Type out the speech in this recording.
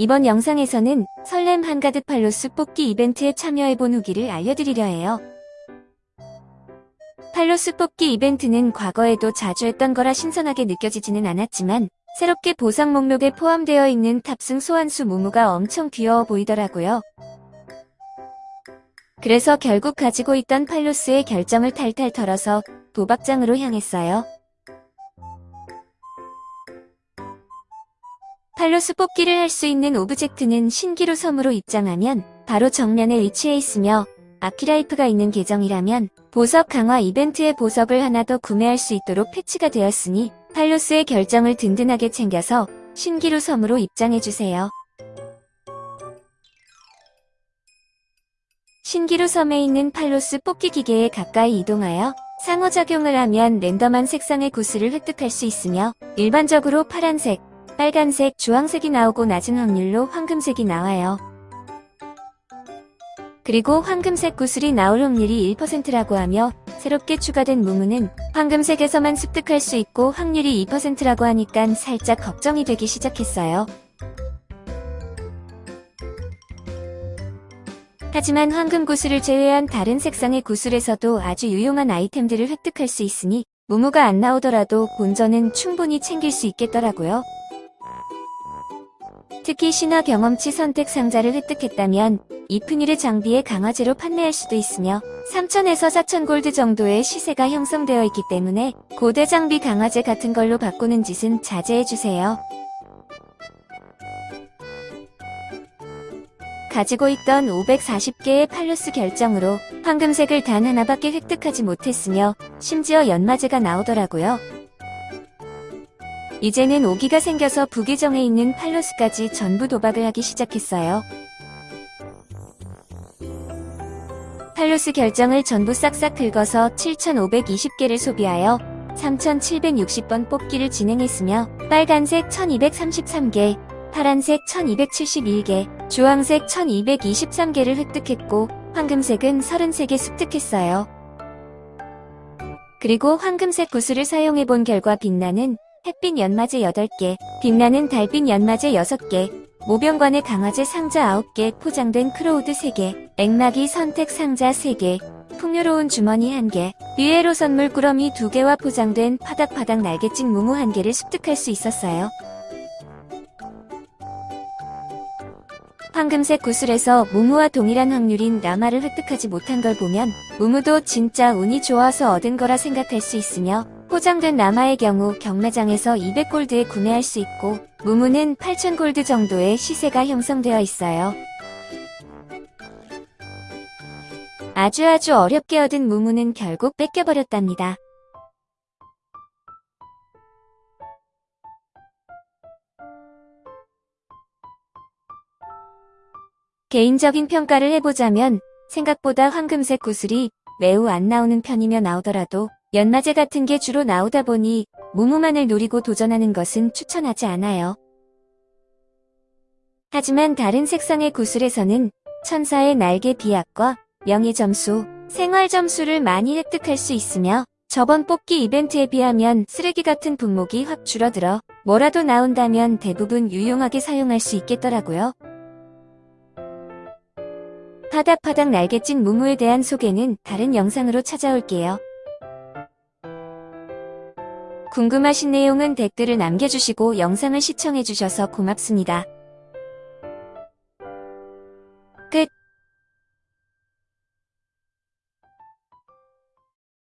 이번 영상에서는 설렘 한가득 팔로스 뽑기 이벤트에 참여해본 후기를 알려드리려 해요. 팔로스 뽑기 이벤트는 과거에도 자주 했던 거라 신선하게 느껴지지는 않았지만 새롭게 보상 목록에 포함되어 있는 탑승 소환수 무무가 엄청 귀여워 보이더라고요. 그래서 결국 가지고 있던 팔로스의 결정을 탈탈 털어서 도박장으로 향했어요. 팔로스 뽑기를 할 수 있는 object는 신기루 섬으로 입장하면 바로 정면에 위치해 있으며 아키라이프가 있는 계정이라면 보석 강화 이벤트의 보석을 하나 더 구매할 수 있도록 패치가 되었으니 팔로스의 결정을 든든하게 챙겨서 신기루 섬으로 입장해주세요. 신기루 섬에 있는 팔로스 뽑기 기계에 가까이 이동하여 상호작용을 하면 random한 색상의 구슬을 획득할 수 있으며 일반적으로 파란색, 빨간색, 주황색이 나오고 낮은 확률로 황금색이 나와요. 그리고 황금색 구슬이 나올 확률이 1%라고 하며 새롭게 추가된 무무는 황금색에서만 습득할 수 있고 확률이 2%라고 하니까 살짝 걱정이 되기 시작했어요. 하지만 황금 구슬을 제외한 다른 색상의 구슬에서도 아주 유용한 아이템들을 획득할 수 있으니 무무가 안 나오더라도 본전은 충분히 챙길 수 있겠더라고요. 특히 신화 경험치 선택 상자를 획득했다면 이프니르 장비의 강화제로 판매할 수도 있으며 3천에서 4천 골드 정도의 시세가 형성되어 있기 때문에 고대 장비 강화제 같은 걸로 바꾸는 짓은 자제해주세요. 가지고 있던 540개의 팔로스 결정으로 황금색을 단 하나밖에 획득하지 못했으며 심지어 연마제가 나오더라고요. 이제는 오기가 생겨서 부계정에 있는 팔로스까지 전부 도박을 하기 시작했어요. 팔로스 결정을 전부 싹싹 긁어서 7,520개를 소비하여 3,760번 뽑기를 진행했으며 빨간색 1,233개, 파란색 1271개, 주황색 1223개를 획득했고 황금색은 33개 습득했어요. 그리고 황금색 구슬을 사용해본 결과 빛나는 햇빛 연마제 8개, 빛나는 달빛 연마제 6개, 모병관의 강화제 상자 9개, 포장된 크로우드 3개, 액막이 선택 상자 3개, 풍요로운 주머니 1개, 뷰에로 선물 꾸러미 2개와 포장된 파닥파닥 날개짓 무무 1개를 습득할 수 있었어요. 황금색 구슬에서 무무와 동일한 확률인 라마를 획득하지 못한 걸 보면 무무도 진짜 운이 좋아서 얻은 거라 생각할 수 있으며 포장된 라마의 경우 경매장에서 200골드에 구매할 수 있고 무무는 8,000골드 정도의 시세가 형성되어 있어요. 아주 아주 어렵게 얻은 무무는 결국 뺏겨버렸답니다. 개인적인 평가를 해보자면 생각보다 황금색 구슬이 매우 안 나오는 편이며 나오더라도 연마제 같은 게 주로 나오다 보니 무무만을 노리고 도전하는 것은 추천하지 않아요. 하지만 다른 색상의 구슬에서는 천사의 날개 비약과 명예 점수, 생활 점수를 많이 획득할 수 있으며 저번 뽑기 이벤트에 비하면 쓰레기 같은 분목이 확 줄어들어 뭐라도 나온다면 대부분 유용하게 사용할 수 있겠더라고요. 파닥파닥 날개짓 무무에 대한 소개는 다른 영상으로 찾아올게요. 궁금하신 내용은 댓글을 남겨주시고 영상을 시청해주셔서 고맙습니다.